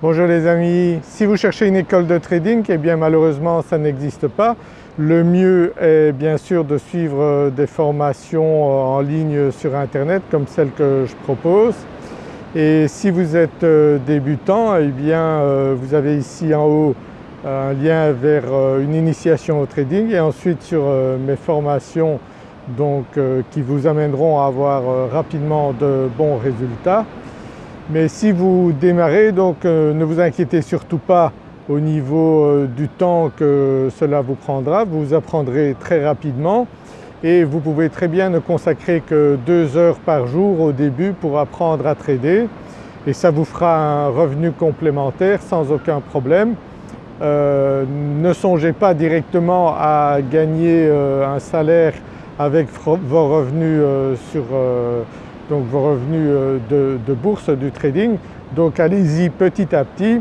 Bonjour les amis, si vous cherchez une école de trading, eh bien malheureusement ça n'existe pas. Le mieux est bien sûr de suivre euh, des formations euh, en ligne sur internet comme celle que je propose. Et si vous êtes euh, débutant, eh bien vous avez ici en haut un lien vers une initiation au trading et ensuite sur mes formations donc, qui vous amèneront à avoir rapidement de bons résultats. Mais si vous démarrez donc euh, ne vous inquiétez surtout pas au niveau euh, du temps que cela vous prendra, vous apprendrez très rapidement. Et vous pouvez très bien ne consacrer que deux heures par jour au début pour apprendre à trader. Et ça vous fera un revenu complémentaire sans aucun problème. Euh, ne songez pas directement à gagner un salaire avec vos revenus sur donc vos revenus euh, de, bourse, du trading. Donc allez-y petit à petit.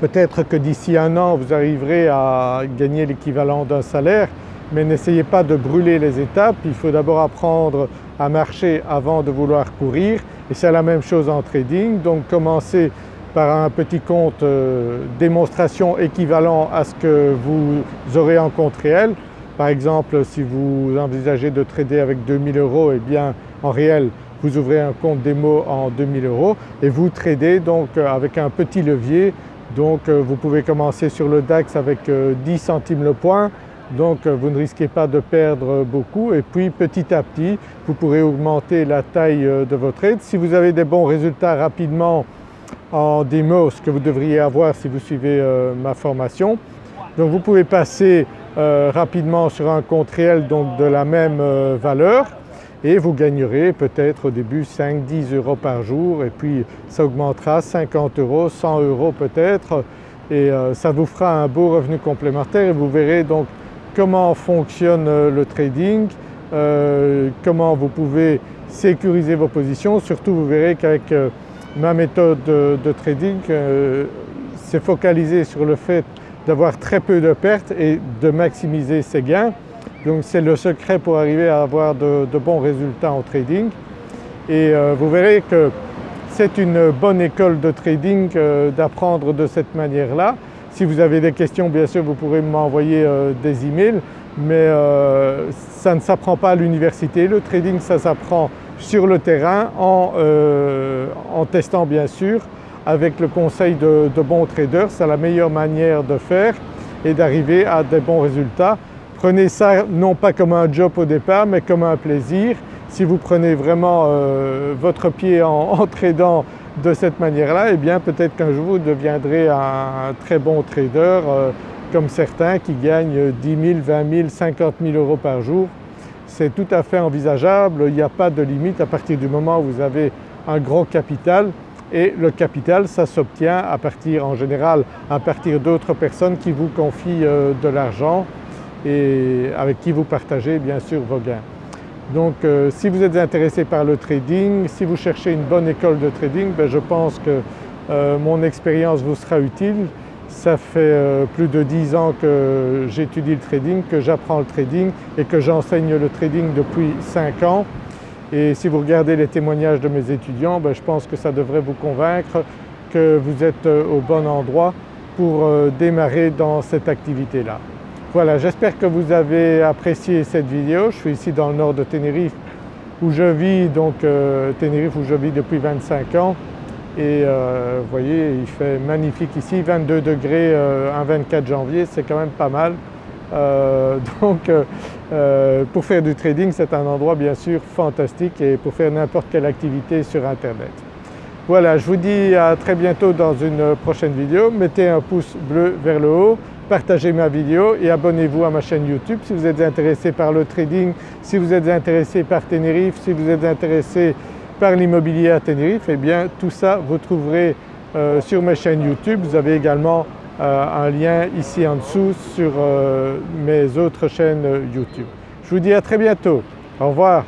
Peut-être que d'ici un an vous arriverez à gagner l'équivalent d'un salaire mais n'essayez pas de brûler les étapes, il faut d'abord apprendre à marcher avant de vouloir courir et c'est la même chose en trading. Donc commencez par un petit compte euh, démonstration équivalent à ce que vous aurez en compte réel. Par exemple si vous envisagez de trader avec 2000 euros, eh bien en réel vous ouvrez un compte démo en 2000 euros et vous tradez donc euh, avec un petit levier. Donc euh, vous pouvez commencer sur le DAX avec 10 euh, centimes le point donc vous ne risquez pas de perdre beaucoup et puis petit à petit vous pourrez augmenter la taille de votre trade. Si vous avez des bons résultats rapidement en démo, ce que vous devriez avoir si vous suivez ma formation, donc vous pouvez passer rapidement sur un compte réel donc de la même valeur et vous gagnerez peut-être au début 5-10 euros par jour et puis ça augmentera 50 euros, 100 euros peut-être et euh, ça vous fera un beau revenu complémentaire et vous verrez donc comment fonctionne euh, le trading, euh, comment vous pouvez sécuriser vos positions. Surtout vous verrez qu'avec ma méthode de, de trading c'est focalisé sur le fait d'avoir très peu de pertes et de maximiser ses gains. Donc c'est le secret pour arriver à avoir de, bons résultats en trading et euh, vous verrez que c'est une bonne école de trading euh, d'apprendre de cette manière-là. Si vous avez des questions bien sûr vous pourrez m'envoyer euh, des emails mais ça ne s'apprend pas à l'université. Le trading ça s'apprend sur le terrain en, testant bien sûr avec le conseil de bons traders. C'est la meilleure manière de faire et d'arriver à des bons résultats. Prenez ça non pas comme un job au départ mais comme un plaisir. Si vous prenez vraiment euh, votre pied en, tradant de cette manière-là, eh bien peut-être qu'un jour vous deviendrez un, très bon trader euh, comme certains qui gagnent 10 000, 20 000, 50 000 euros par jour. C'est tout à fait envisageable, il n'y a pas de limite à partir du moment où vous avez un gros capital et le capital ça s'obtient à partir en général à partir d'autres personnes qui vous confient euh, de l'argent et avec qui vous partagez bien sûr vos gains. Donc euh, si vous êtes intéressé par le trading, si vous cherchez une bonne école de trading, ben, je pense que euh, mon expérience vous sera utile. Ça fait euh, plus de 10 ans que j'étudie le trading, que j'apprends le trading et que j'enseigne le trading depuis 5 ans. Et si vous regardez les témoignages de mes étudiants, ben, je pense que ça devrait vous convaincre que vous êtes au bon endroit pour démarrer dans cette activité-là. Voilà, j'espère que vous avez apprécié cette vidéo. Je suis ici dans le nord de Tenerife où je vis, donc euh, Tenerife où je vis depuis 25 ans et euh, vous voyez il fait magnifique ici, 22 degrés euh, un 24 janvier, c'est quand même pas mal. donc pour faire du trading c'est un endroit bien sûr fantastique et pour faire n'importe quelle activité sur internet. Voilà, je vous dis à très bientôt dans une prochaine vidéo. Mettez un pouce bleu vers le haut, partagez ma vidéo et abonnez-vous à ma chaîne YouTube si vous êtes intéressé par le trading, si vous êtes intéressé par Tenerife, si vous êtes intéressé par l'immobilier à Tenerife, eh bien tout ça vous trouverez euh, sur ma chaîne YouTube. Vous avez également euh, un lien ici en dessous sur euh, mes autres chaînes YouTube. Je vous dis à très bientôt. Au revoir.